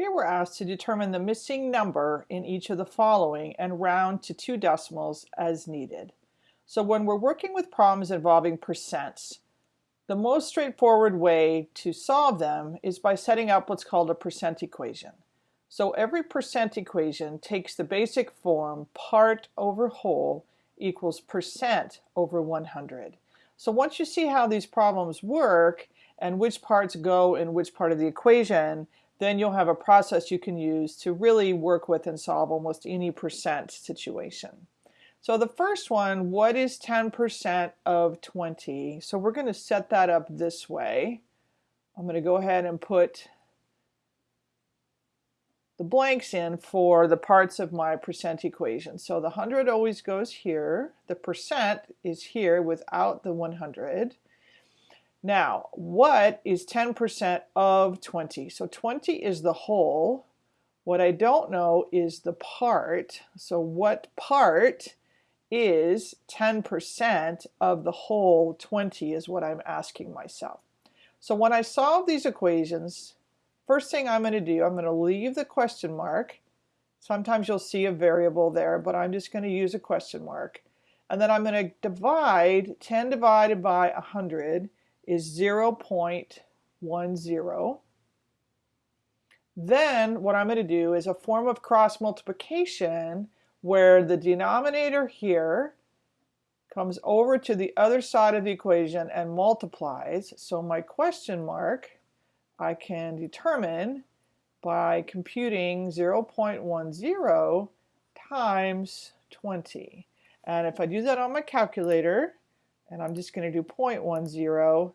Here we're asked to determine the missing number in each of the following and round to two decimals as needed. So when we're working with problems involving percents, the most straightforward way to solve them is by setting up what's called a percent equation. So every percent equation takes the basic form part over whole equals percent over 100. So once you see how these problems work and which parts go in which part of the equation, then you'll have a process you can use to really work with and solve almost any percent situation. So the first one, what is 10% of 20? So we're going to set that up this way. I'm going to go ahead and put the blanks in for the parts of my percent equation. So the 100 always goes here. The percent is here without the 100. Now, what is 10% of 20? So 20 is the whole. What I don't know is the part. So what part is 10% of the whole 20 is what I'm asking myself. So when I solve these equations, first thing I'm going to do, I'm going to leave the question mark. Sometimes you'll see a variable there, but I'm just going to use a question mark. And then I'm going to divide 10 divided by 100 is 0.10. Then what I'm going to do is a form of cross multiplication where the denominator here comes over to the other side of the equation and multiplies. So my question mark I can determine by computing 0.10 times 20. And if I do that on my calculator, and I'm just going to do 0.10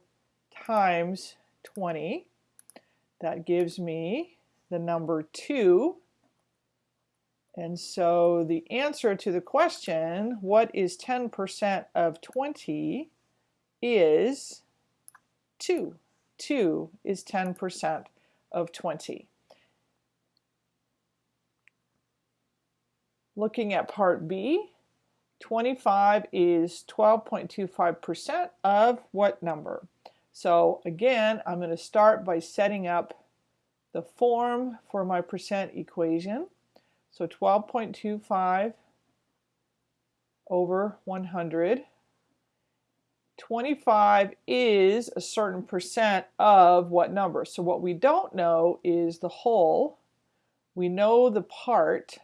times 20. That gives me the number 2. And so the answer to the question, what is 10% of 20, is 2. 2 is 10% of 20. Looking at part B, 25 is 12.25% of what number? So again, I'm going to start by setting up the form for my percent equation. So 12.25 over 100. 25 is a certain percent of what number? So what we don't know is the whole. We know the part.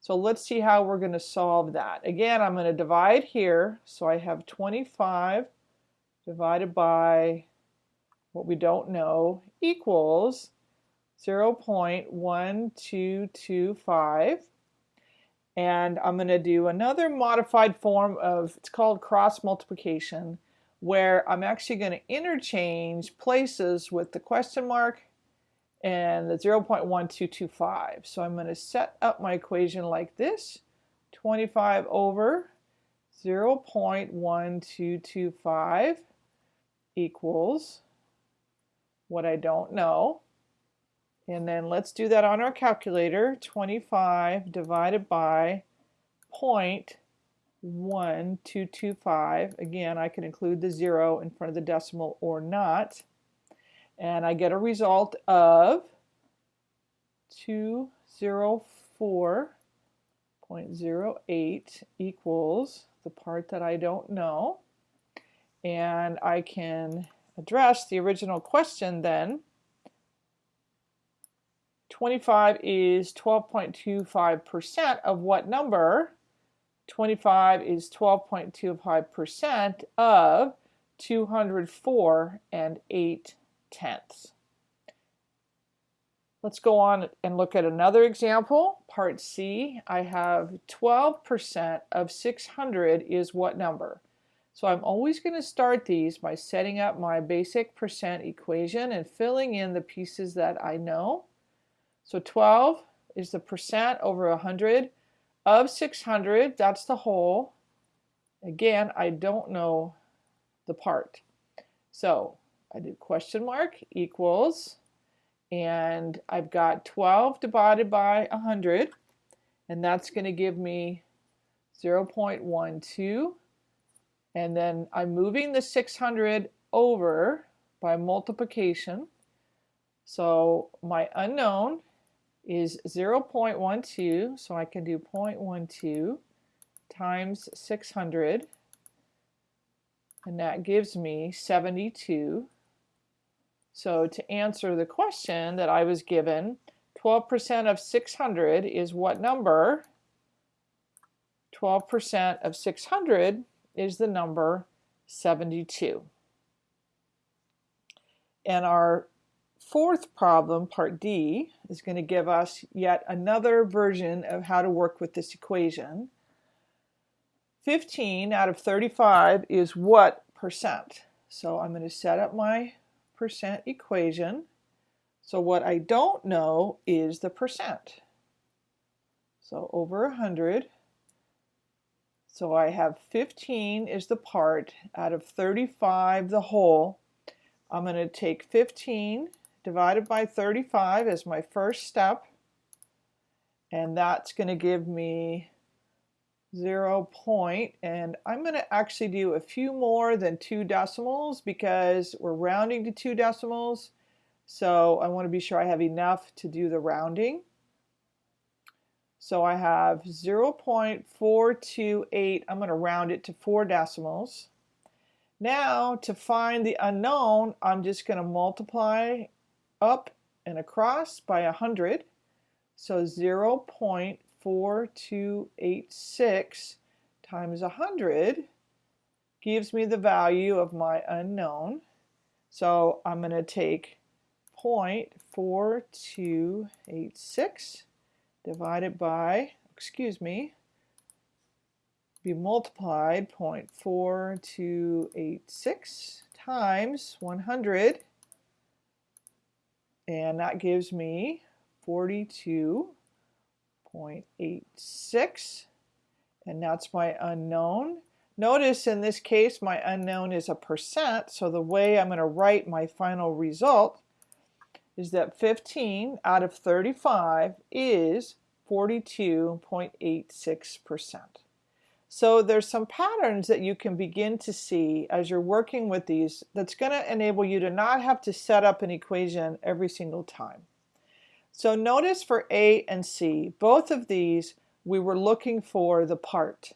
So let's see how we're going to solve that. Again, I'm going to divide here. So I have 25 divided by what we don't know equals 0.1225 and I'm going to do another modified form of it's called cross multiplication where I'm actually going to interchange places with the question mark and the 0.1225 so I'm going to set up my equation like this 25 over 0.1225 equals what I don't know. And then let's do that on our calculator. 25 divided by 0.1225. Again, I can include the zero in front of the decimal or not. And I get a result of 204.08 equals the part that I don't know and I can address the original question then. 25 is 12.25% of what number? 25 is 12.25% of 204 and 8 tenths. Let's go on and look at another example. Part C, I have 12% of 600 is what number? So I'm always going to start these by setting up my basic percent equation and filling in the pieces that I know. So 12 is the percent over 100 of 600, that's the whole. Again, I don't know the part. So I do question mark equals, and I've got 12 divided by 100, and that's going to give me 0.12 and then I'm moving the 600 over by multiplication. So my unknown is 0.12, so I can do 0.12 times 600, and that gives me 72. So to answer the question that I was given, 12% of 600 is what number? 12% of 600 is the number 72. And our fourth problem, part D, is going to give us yet another version of how to work with this equation. 15 out of 35 is what percent? So I'm going to set up my percent equation. So what I don't know is the percent. So over 100 so I have 15 is the part out of 35 the whole. I'm going to take 15 divided by 35 as my first step and that's going to give me 0 point and I'm going to actually do a few more than two decimals because we're rounding to two decimals so I want to be sure I have enough to do the rounding. So I have 0.428. I'm going to round it to four decimals. Now to find the unknown, I'm just going to multiply up and across by 100. So 0.4286 times 100 gives me the value of my unknown. So I'm going to take 0.4286 divided by, excuse me, be multiplied 0.4286 times 100 and that gives me 42.86 and that's my unknown. Notice in this case my unknown is a percent so the way I'm going to write my final result is that 15 out of 35 is 42.86%. So there's some patterns that you can begin to see as you're working with these that's going to enable you to not have to set up an equation every single time. So notice for A and C, both of these we were looking for the part.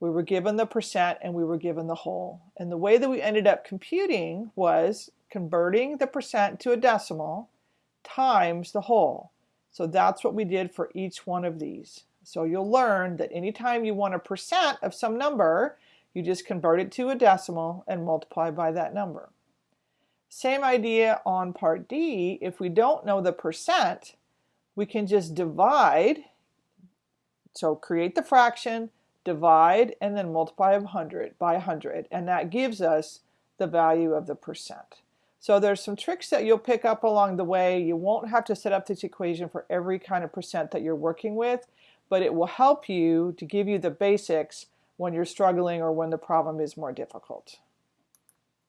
We were given the percent and we were given the whole. And the way that we ended up computing was converting the percent to a decimal times the whole. So that's what we did for each one of these. So you'll learn that anytime you want a percent of some number, you just convert it to a decimal and multiply by that number. Same idea on part D. If we don't know the percent, we can just divide. So create the fraction, divide, and then multiply 100 by 100. And that gives us the value of the percent. So there's some tricks that you'll pick up along the way. You won't have to set up this equation for every kind of percent that you're working with, but it will help you to give you the basics when you're struggling or when the problem is more difficult.